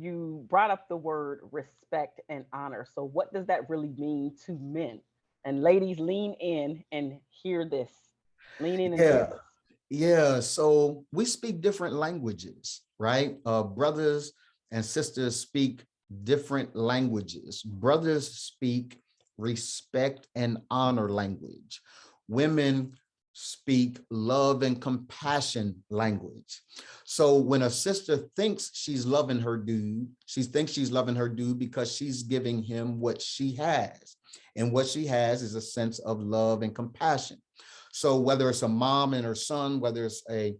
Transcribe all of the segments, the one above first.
you brought up the word respect and honor. So what does that really mean to men? And ladies, lean in and hear this. Lean in and hear Yeah. this. Yeah, so we speak different languages, right? Uh, brothers and sisters speak different languages. Brothers speak respect and honor language. Women speak love and compassion language. So when a sister thinks she's loving her dude, she thinks she's loving her dude because she's giving him what she has. And what she has is a sense of love and compassion. So whether it's a mom and her son, whether it's a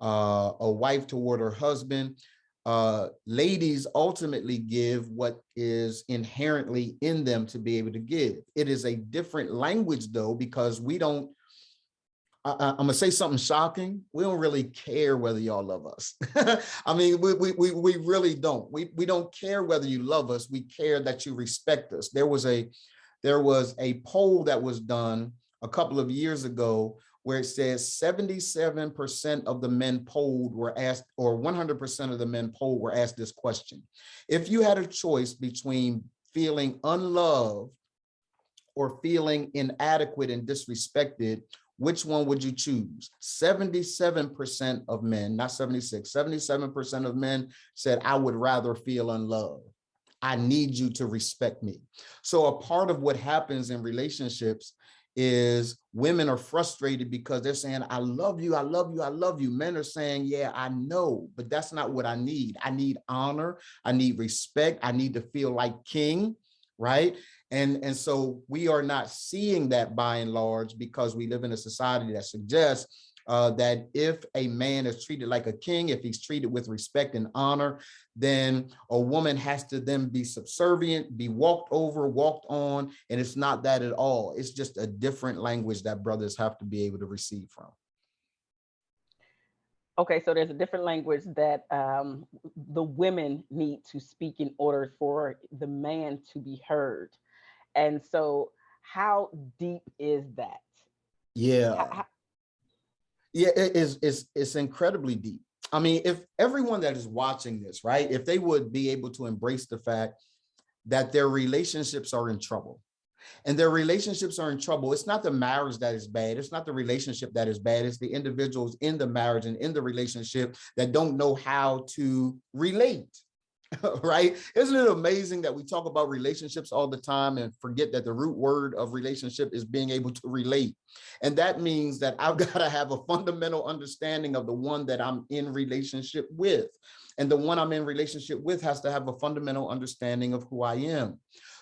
uh, a wife toward her husband, uh, ladies ultimately give what is inherently in them to be able to give. It is a different language though, because we don't, I, I'm gonna say something shocking. We don't really care whether y'all love us. I mean, we, we, we, we really don't. We, we don't care whether you love us. We care that you respect us. There was a, there was a poll that was done a couple of years ago where it says 77% of the men polled were asked, or 100% of the men polled were asked this question. If you had a choice between feeling unloved or feeling inadequate and disrespected, which one would you choose? 77% of men, not 76, 77% of men said, I would rather feel unloved. I need you to respect me. So a part of what happens in relationships is women are frustrated because they're saying, I love you, I love you, I love you. Men are saying, yeah, I know, but that's not what I need. I need honor, I need respect, I need to feel like king, right? And, and so we are not seeing that by and large because we live in a society that suggests uh, that if a man is treated like a king, if he's treated with respect and honor, then a woman has to then be subservient, be walked over, walked on, and it's not that at all. It's just a different language that brothers have to be able to receive from. Okay, so there's a different language that um, the women need to speak in order for the man to be heard. And so how deep is that? Yeah. How- Yeah, it is it's it's incredibly deep. I mean, if everyone that is watching this, right, if they would be able to embrace the fact that their relationships are in trouble and their relationships are in trouble, it's not the marriage that is bad, it's not the relationship that is bad, it's the individuals in the marriage and in the relationship that don't know how to relate. right? Isn't it amazing that we talk about relationships all the time and forget that the root word of relationship is being able to relate. And that means that I've got to have a fundamental understanding of the one that I'm in relationship with. And the one I'm in relationship with has to have a fundamental understanding of who I am.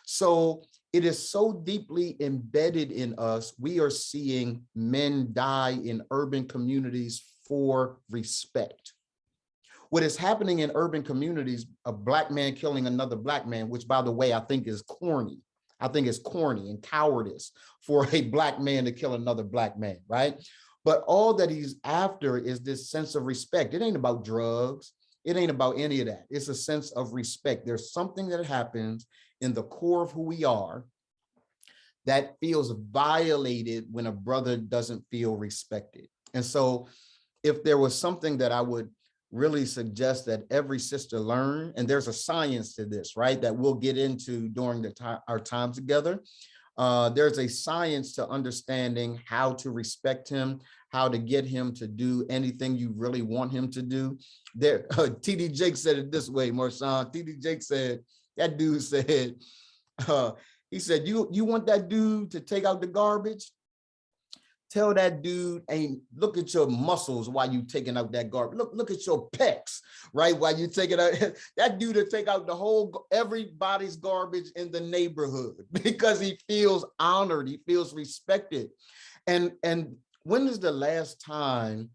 So it is so deeply embedded in us. We are seeing men die in urban communities for respect what is happening in urban communities, a black man killing another black man, which by the way, I think is corny. I think it's corny and cowardice for a black man to kill another black man, right? But all that he's after is this sense of respect. It ain't about drugs. It ain't about any of that. It's a sense of respect. There's something that happens in the core of who we are that feels violated when a brother doesn't feel respected. And so if there was something that I would really suggest that every sister learn, and there's a science to this, right, that we'll get into during the our time together. Uh, there's a science to understanding how to respect him, how to get him to do anything you really want him to do. There, uh, TD Jakes said it this way, Marshawn. TD Jakes said, that dude said, uh, he said, you, you want that dude to take out the garbage? Tell that dude, ain't look at your muscles while you taking out that garbage. Look, look at your pecs, right? While you taking out that dude to take out the whole everybody's garbage in the neighborhood because he feels honored, he feels respected. And and when is the last time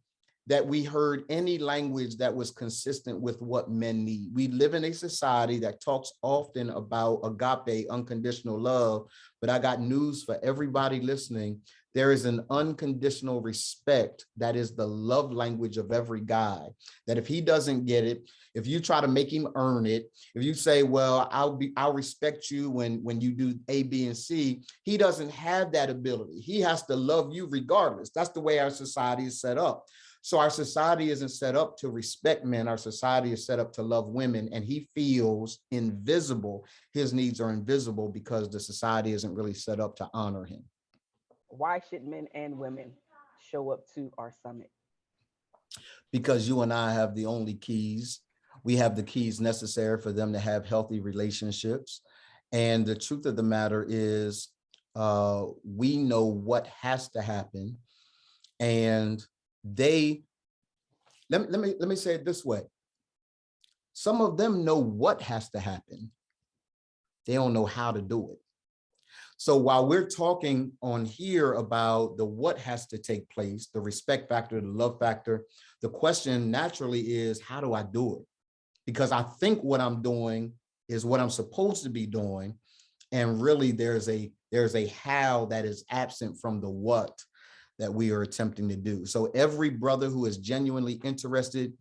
that we heard any language that was consistent with what men need? We live in a society that talks often about agape, unconditional love, but I got news for everybody listening there is an unconditional respect that is the love language of every guy that if he doesn't get it if you try to make him earn it if you say well i'll be i'll respect you when when you do a b and c he doesn't have that ability he has to love you regardless that's the way our society is set up So our society isn't set up to respect men. Our society is set up to love women and he feels invisible. His needs are invisible because the society isn't really set up to honor him. Why should men and women show up to our summit? Because you and I have the only keys. We have the keys necessary for them to have healthy relationships. And the truth of the matter is uh, we know what has to happen and they let let me let me say it this way some of them know what has to happen they don't know how to do it so while we're talking on here about the what has to take place the respect factor the love factor the question naturally is how do i do it because i think what i'm doing is what i'm supposed to be doing and really there's a there's a how that is absent from the what that we are attempting to do. So every brother who is genuinely interested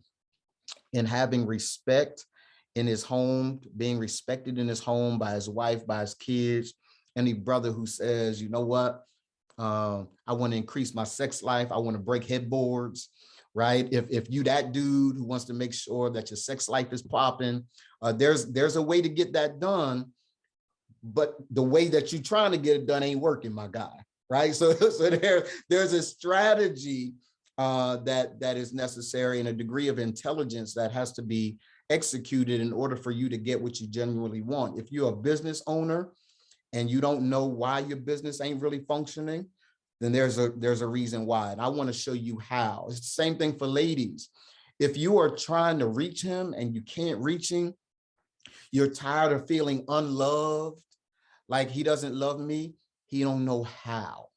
in having respect in his home, being respected in his home by his wife, by his kids, any brother who says, you know what, um, I want to increase my sex life, I want to break headboards, right? If, if you that dude who wants to make sure that your sex life is popping, uh, there's, there's a way to get that done, but the way that you're trying to get it done ain't working, my guy right? So, so there, there's a strategy uh, that that is necessary and a degree of intelligence that has to be executed in order for you to get what you genuinely want. If you're a business owner and you don't know why your business ain't really functioning, then there's a there's a reason why. And I want to show you how. It's the same thing for ladies. If you are trying to reach him and you can't reach him, you're tired of feeling unloved, like he doesn't love me, he don't know how.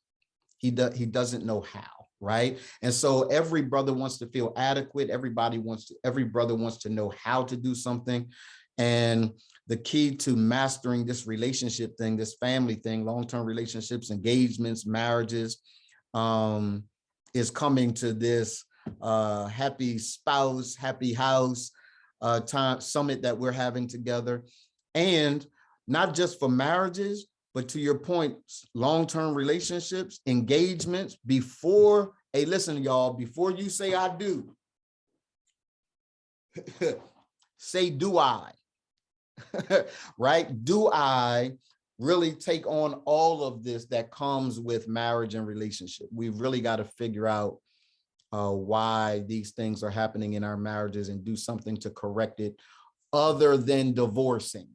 He, do, he doesn't know how, right? And so every brother wants to feel adequate. Everybody wants to, every brother wants to know how to do something. And the key to mastering this relationship thing, this family thing, long-term relationships, engagements, marriages, um, is coming to this uh, happy spouse, happy house uh, time summit that we're having together. And not just for marriages, but to your point, long-term relationships, engagements before, hey, listen, y'all, before you say I do, say do I, right? Do I really take on all of this that comes with marriage and relationship? We've really got to figure out uh, why these things are happening in our marriages and do something to correct it other than divorcing